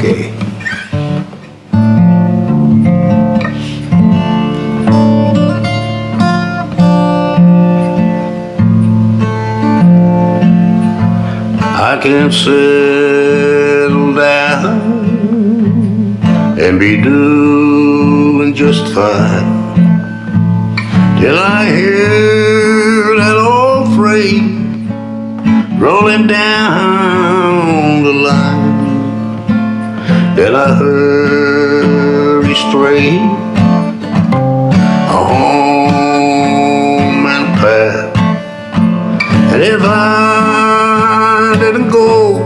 Okay. I can settle down and be doing just fine till I hear Then I hurry straight home and pack. And if I didn't go,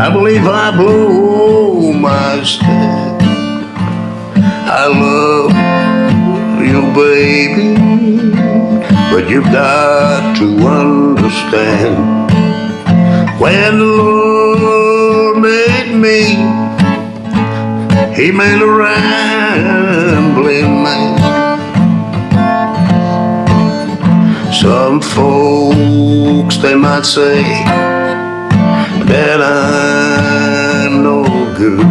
I believe I blow my stack. I love you, baby, but you've got to understand. When the Lord me, He made a rambling man. Some folks they might say that I'm no good,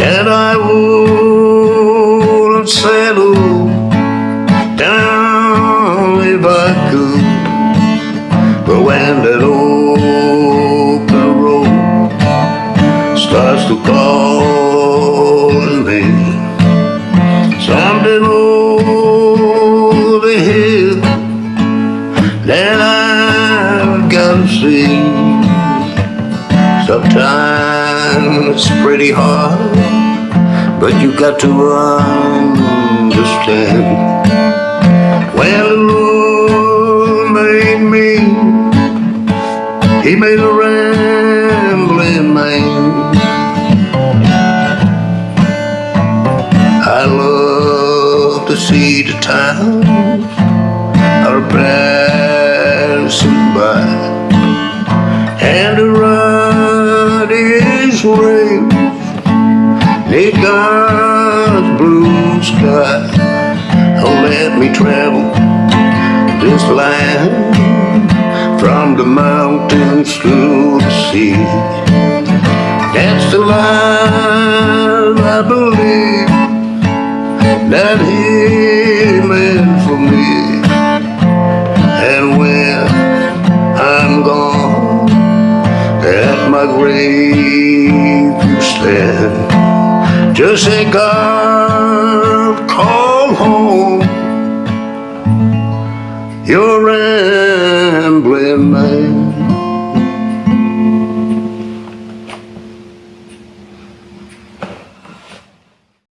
that I wouldn't settle got. Sometimes it's pretty hard, but you got to understand. When the Lord made me, He made a rambling man. I love to see the towns are passing is raised neath God's blue sky. Oh, let me travel this land from the mountains to the sea. That's the life I believe that He meant for me. Just say, God, call home your rambling man.